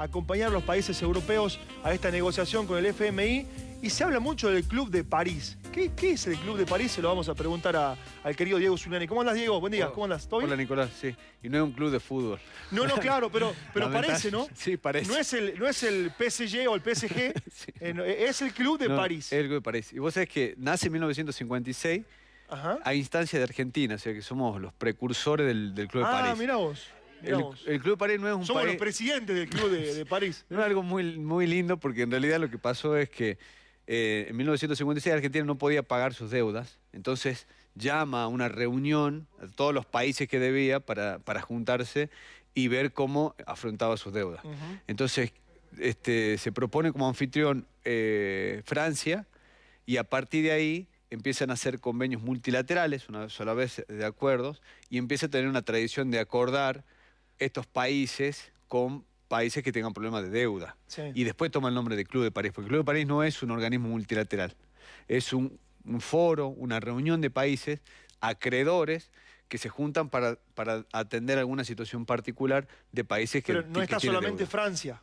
acompañar a los países europeos a esta negociación con el FMI y se habla mucho del Club de París. ¿Qué, es el Club de París? Se lo vamos a preguntar al querido Diego Zuliani. ¿Cómo andas, Diego? Buen día, ¿cómo andas? ¿Todo Hola, Nicolás, sí. Y no es un club de fútbol. No, no, claro, pero, pero parece, ¿no? Sí, parece. No es el, no es el PSG o el PSG, eh, es el Club de París. Es el Club de París. Y vos sabés que nace en 1956 a instancia de Argentina, o sea que somos los precursores del, Club de ah, París. Ah, mira vos. El, Club de París no es un Somos los presidentes del Club de, París. no es algo muy, muy lindo porque en realidad lo que pasó es que eh, en 1956 Argentina no podía pagar sus deudas, entonces llama a una reunión a todos los países que debía para, para juntarse y ver cómo afrontaba sus deudas. Entonces este, se propone como anfitrión eh, Francia y a partir de ahí empiezan a hacer convenios multilaterales, una sola vez de acuerdos, y empieza a tener una tradición de acordar estos países con países que tengan problemas de deuda. Y después toma el nombre de Club de París, porque el Club de París no es un organismo multilateral, es un, foro, una reunión de países acreedores que se juntan para, para atender alguna situación particular de países que Pero no está solamente Francia.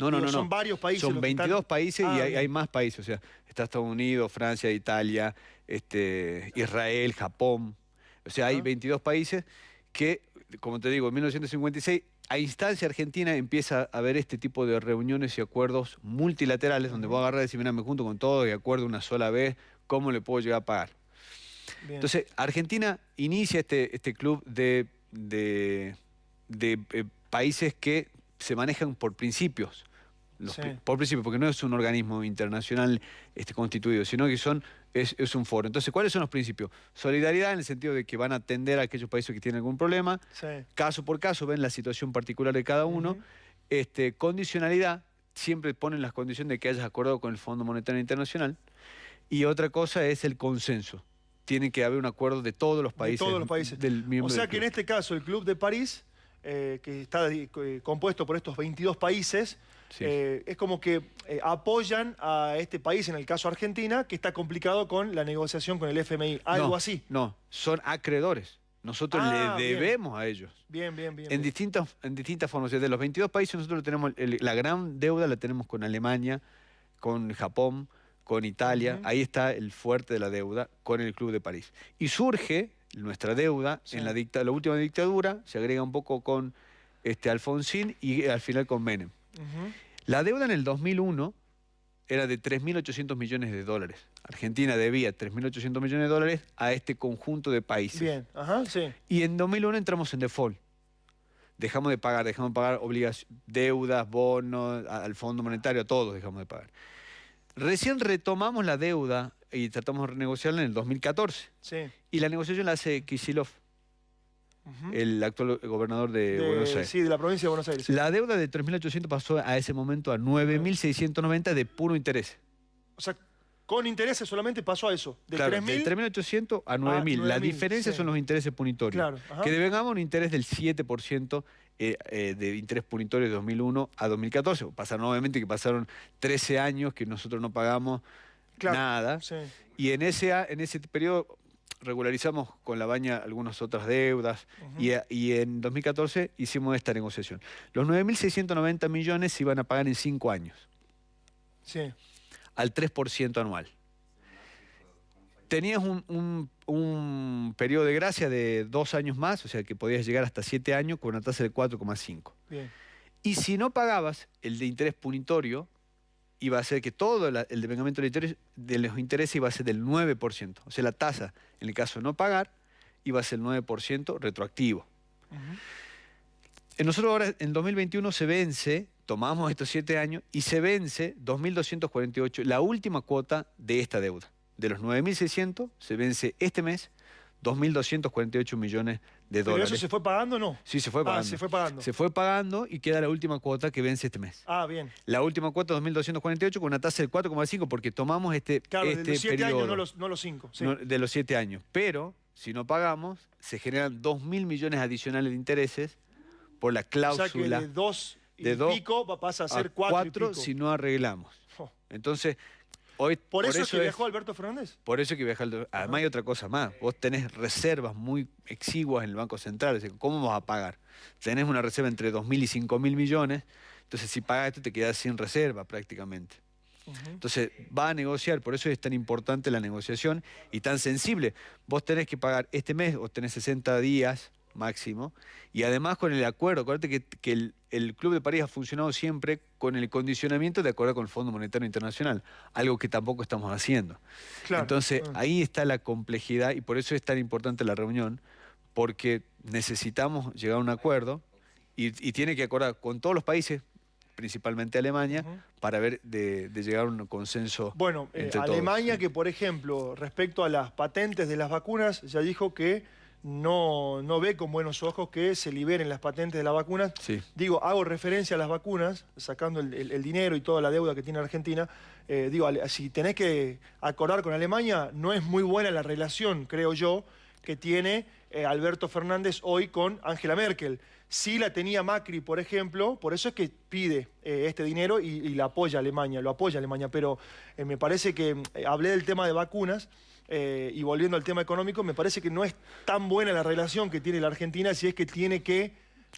No, no, no, Son varios países. Son 22 países y ah, hay, más países. O sea, está Estados Unidos, Francia, Italia, este, Israel, Japón. O sea, hay 22 países que, como te digo, en 1956 a instancia argentina empieza a haber este tipo de reuniones y acuerdos multilaterales donde voy a agarrar y decir, mira, me junto con todo y acuerdo una sola vez, ¿cómo le puedo llegar a pagar? Entonces, Argentina inicia este, este club de, de, eh, países que se manejan por principios. Por principio, porque no es un organismo internacional este, constituido, sino que son es, un foro. Entonces, ¿cuáles son los principios? Solidaridad en el sentido de que van a atender a aquellos países que tienen algún problema, caso por caso, ven la situación particular de cada uno. este, condicionalidad, siempre ponen las condiciones de que hayas acordado con el Fondo Monetario Internacional. Y otra cosa es el consenso. Tiene que haber un acuerdo de todos los países. todos los países. Del o sea que en este caso el Club de París, eh, que está eh, compuesto por estos 22 países, eh, es como que eh, apoyan a este país, en el caso Argentina, que está complicado con la negociación con el FMI, algo así. No, son acreedores. Nosotros ah, le debemos a ellos. Bien, bien, bien. En, Distintas, en distintas formas. De los 22 países nosotros tenemos, la gran deuda la tenemos con Alemania, con Japón, con Italia. Ahí está el fuerte de la deuda con el Club de París. Y surge nuestra deuda en la, dicta, la última dictadura, se agrega un poco con este, Alfonsín y al final con Menem. La deuda en el 2001 era de 3.800 millones de dólares. Argentina debía 3.800 millones de dólares a este conjunto de países. Bien, ajá, sí. Y en 2001 entramos en default. Dejamos de pagar, dejamos de pagar deudas, bonos, al Fondo Monetario, a todos dejamos de pagar. Recién retomamos la deuda y tratamos de renegociarla en el 2014. Sí. Y la negociación la hace Kisilov el actual gobernador de, Buenos Aires. Sí, de la provincia de Buenos Aires. La deuda de 3.800 pasó a ese momento a 9.690 de puro interés. O sea, con intereses solamente pasó a eso. De 3.800 a 9.000. la diferencia son los intereses punitorios. Claro, que devengamos un interés del 7% eh, eh, de interés punitorio de 2001 a 2014. Pasaron, obviamente, que pasaron 13 años que nosotros no pagamos nada. Y en ese, en ese periodo regularizamos con la baña algunas otras deudas y, en 2014 hicimos esta negociación. Los 9.690 millones se iban a pagar en cinco años. Sí. Al 3% anual. Tenías un, periodo de gracia de dos años más, o sea que podías llegar hasta siete años con una tasa de 4,5. Y si no pagabas el de interés punitorio, iba a ser que todo el devengamiento de los intereses iba a ser del 9%. O sea, la tasa, en el caso de no pagar, iba a ser el 9% retroactivo. En nosotros ahora, en 2021, se vence, tomamos estos siete años, y se vence 2.248, la última cuota de esta deuda. De los 9.600, se vence este mes 2.248 millones de dólares. ¿Pero eso se fue pagando o no? Sí, se fue ah, pagando. se fue pagando. Se fue pagando y queda la última cuota que vence este mes. Ah, bien. La última cuota 2.248 con una tasa del 4,5 porque tomamos este Claro, este de los 7 años, no los, no 5. de los 7 años. Pero, si no pagamos, se generan 2.000 millones adicionales de intereses por la cláusula. O sea que de 2 y pico pasa a ser 4 si no arreglamos. Entonces, Hoy, ¿Por, eso, es que viajó Alberto Fernández? Por eso que viajó Además hay otra cosa más. Vos tenés reservas muy exiguas en el Banco Central. ¿Cómo vas a pagar? Tenés una reserva entre 2.000 y 5.000 millones. Entonces si pagas esto te quedas sin reserva prácticamente. Entonces va a negociar, por eso es tan importante la negociación y tan sensible. Vos tenés que pagar este mes, o tenés 60 días máximo, y además con el acuerdo, acuérdate que, el, Club de París ha funcionado siempre con el condicionamiento de acuerdo con el Fondo Monetario Internacional, algo que tampoco estamos haciendo. Entonces ah. ahí está la complejidad y por eso es tan importante la reunión, porque necesitamos llegar a un acuerdo y, tiene que acordar con todos los países, principalmente Alemania, para ver de, llegar a un consenso. Bueno, eh, Alemania que, por ejemplo, respecto a las patentes de las vacunas, ya dijo que no, no ve con buenos ojos que se liberen las patentes de las vacunas. Digo, hago referencia a las vacunas, sacando el, dinero y toda la deuda que tiene Argentina. Eh, digo, si tenés que acordar con Alemania, no es muy buena la relación, creo yo, que tiene eh, Alberto Fernández hoy con Angela Merkel. Sí la tenía Macri, por ejemplo, por eso es que pide eh, este dinero y, y, la apoya Alemania, lo apoya Alemania, pero me parece que hablé del tema de vacunas, eh, y volviendo al tema económico, me parece que no es tan buena la relación que tiene la Argentina si es que tiene que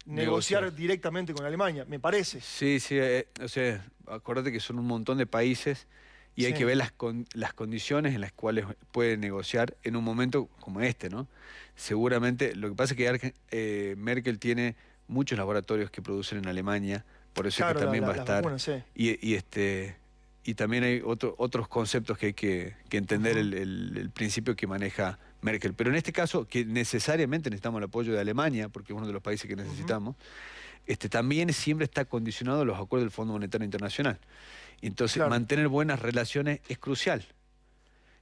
negociar, directamente con Alemania, me parece. Sí, sí, eh, o sea, acuérdate que son un montón de países y hay que ver las, las condiciones en las cuales puede negociar en un momento como este, ¿no? Seguramente, lo que pasa es que eh, Merkel tiene muchos laboratorios que producen en Alemania, por eso es que también va a estar. y, este y también hay otros conceptos que hay que, entender el, principio que maneja Merkel. Pero en este caso, que necesariamente necesitamos el apoyo de Alemania, porque es uno de los países que necesitamos, este, también siempre está condicionado a los acuerdos del Fondo Monetario Internacional. Entonces, mantener buenas relaciones es crucial.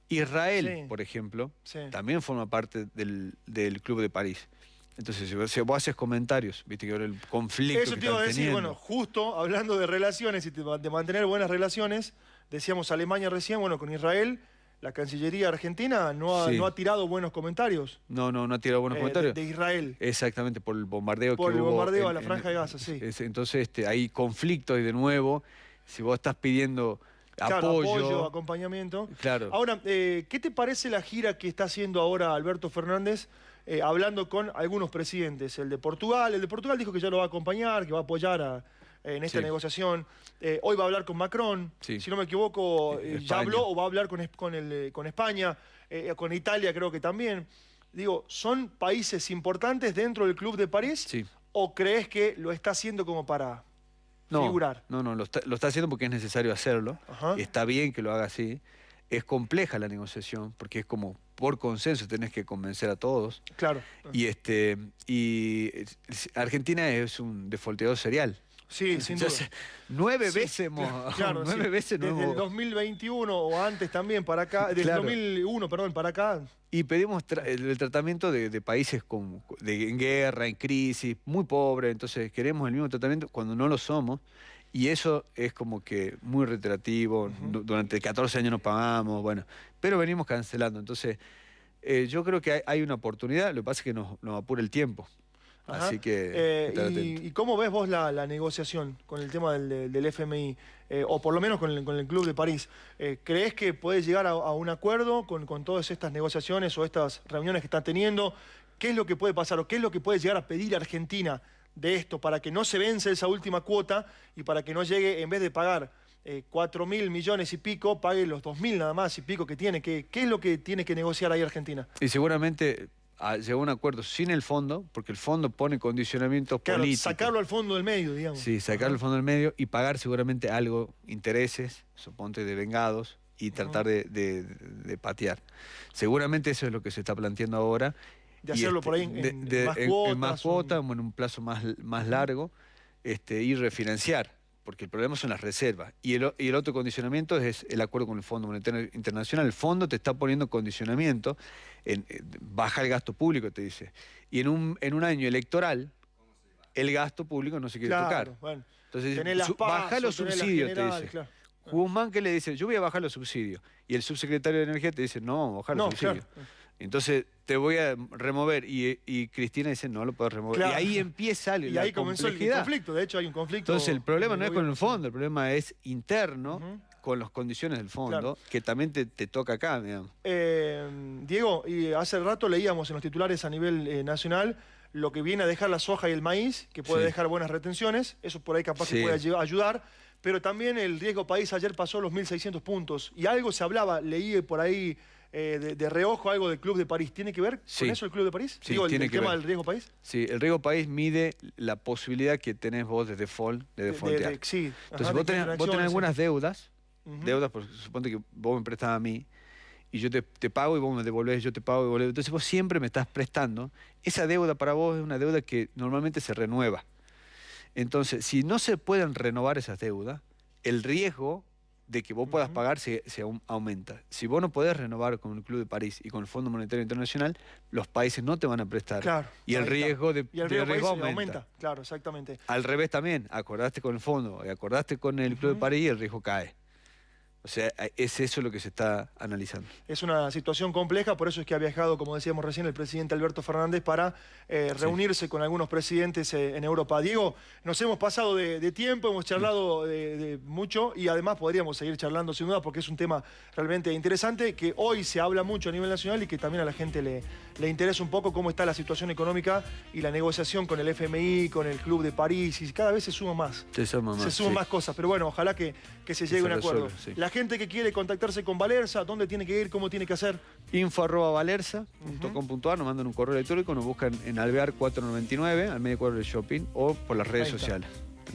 Israel, por ejemplo, también forma parte del, Club de París. Entonces, si vos haces comentarios, viste que ahora el conflicto. Eso te iba a decir, bueno, justo hablando de relaciones y de mantener buenas relaciones, decíamos Alemania recién, bueno, con Israel, la Cancillería Argentina no ha, no ha tirado buenos comentarios. No, no, no ha tirado buenos eh, comentarios. De, Israel. Exactamente, por el bombardeo por que hubo. Por el bombardeo a la Franja de Gaza, sí. entonces este, hay conflicto y de nuevo, si vos estás pidiendo apoyo, apoyo, acompañamiento. Claro. Ahora, eh, ¿qué te parece la gira que está haciendo ahora Alberto Fernández? Eh, hablando con algunos presidentes. El de Portugal, el de Portugal dijo que ya lo va a acompañar, que va a apoyar en esta negociación. Eh, hoy va a hablar con Macron, si no me equivoco, ya habló o va a hablar con, con, con España, con Italia creo que también. Digo, ¿son países importantes dentro del Club de París? ¿O crees que lo está haciendo como para figurar? No, no, lo está, lo está haciendo porque es necesario hacerlo. Está bien que lo haga así. Es compleja la negociación porque es como por consenso tenés que convencer a todos. Claro. Y este y Argentina es un defolteador serial. Sí, sin duda. Nueve veces hemos... Claro, nueve veces Desde el 2021 o antes también para acá, desde el 2001, perdón, para acá. Y pedimos el, tratamiento de, países con, de, en guerra, en crisis, muy pobres, entonces queremos el mismo tratamiento cuando no lo somos. Y eso es como que muy reiterativo, durante 14 años no pagamos, bueno, pero venimos cancelando. Entonces, eh, yo creo que hay, una oportunidad, lo que pasa es que nos, apura el tiempo. Así que... Eh, y, cómo ves vos la, negociación con el tema del, FMI, eh, o por lo menos con el, Club de París? ¿Crees que puede llegar a, un acuerdo con, con, todas estas negociaciones o estas reuniones que están teniendo? ¿Qué es lo que puede pasar o qué es lo que puede llegar a pedir Argentina de esto para que no se vence esa última cuota y para que no llegue, en vez de pagar eh, 4 mil millones y pico, pague los 2 mil nada más y pico que tiene. ¿Qué, ¿Qué es lo que tiene que negociar ahí Argentina? Y seguramente ah, llegó a un acuerdo sin el fondo, porque el fondo pone condicionamientos claro, sacarlo al fondo del medio, digamos. Sí, sacarlo al fondo del medio y pagar seguramente algo, intereses, suponte de vengados, y tratar de, patear. Seguramente eso es lo que se está planteando ahora de hacerlo este, por ahí en, más cuotas. En más cuotas, en un plazo más, más largo, este, y refinanciar, porque el problema son las reservas. Y el, y el otro condicionamiento es el acuerdo con el Fondo Monetario Internacional. El fondo te está poniendo condicionamiento, en, baja el gasto público, te dice. Y en un, en un año electoral, el gasto público no se quiere tocar. Entonces, baja los subsidios, te dice. Claro. Guzmán que le dice, yo voy a bajar los subsidios. Y el subsecretario de Energía te dice, no, bajar los subsidios. Entonces te voy a remover. Y, Cristina dice no lo puedo remover. Y ahí empieza Y ahí comenzó el conflicto, de hecho hay un conflicto. Entonces el problema no es con el fondo, el problema es interno con las condiciones del fondo, que también te, toca acá, digamos. Eh, Diego, y hace rato leíamos en los titulares a nivel eh, nacional lo que viene a dejar la soja y el maíz, que puede dejar buenas retenciones, eso por ahí capaz que puede ayudar, pero también el riesgo país ayer pasó los 1.600 puntos, y algo se hablaba, leí por ahí eh, de, reojo algo del Club de París. ¿Tiene que ver con eso el Club de París? Sí, Digo, el, tema del riesgo país. Sí, el riesgo país mide la posibilidad que tenés vos de default, de defaultear. sí, Entonces vos, tenés, algunas deudas, deudas, porque suponte que vos me prestás a mí, y yo te, pago y vos me devolvés, yo te pago y devolvés. Entonces vos siempre me estás prestando. Esa deuda para vos es una deuda que normalmente se renueva. Entonces, si no se pueden renovar esas deudas, el riesgo de que vos puedas pagar se, aumenta. Si vos no podés renovar con el Club de París y con el Fondo Monetario Internacional, los países no te van a prestar. Claro, y el riesgo de, riesgo, aumenta. Claro, exactamente. Al revés también, acordaste con el fondo y acordaste con el Club de París y el riesgo cae. O sea, es eso lo que se está analizando. Es una situación compleja, por eso es que ha viajado, como decíamos recién, el presidente Alberto Fernández para eh, reunirse con algunos presidentes eh, en Europa. Diego, nos hemos pasado de, tiempo, hemos charlado de, mucho y además podríamos seguir charlando sin duda porque es un tema realmente interesante que hoy se habla mucho a nivel nacional y que también a la gente le, le interesa un poco cómo está la situación económica y la negociación con el FMI, con el Club de París y cada vez se suma más. Se suma más. Se suman más cosas, pero bueno, ojalá que, se llegue a un acuerdo gente que quiere contactarse con Valerza, ¿dónde tiene que ir? ¿Cómo tiene que hacer? Info arroba valerza.com.ar, nos mandan un correo electrónico, nos buscan en Alvear 499, al medio cuadro del shopping, o por las redes sociales.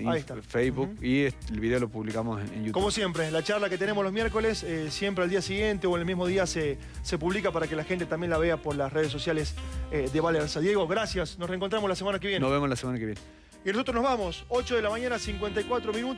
Ahí está. Facebook y el video lo publicamos en, YouTube. Como siempre, la charla que tenemos los miércoles, eh, siempre al día siguiente o en el mismo día se, se publica para que la gente también la vea por las redes sociales eh, de Valerza. Diego, gracias. Nos reencontramos la semana que viene. Nos vemos la semana que viene. Y nosotros nos vamos, 8 de la mañana, 54 minutos.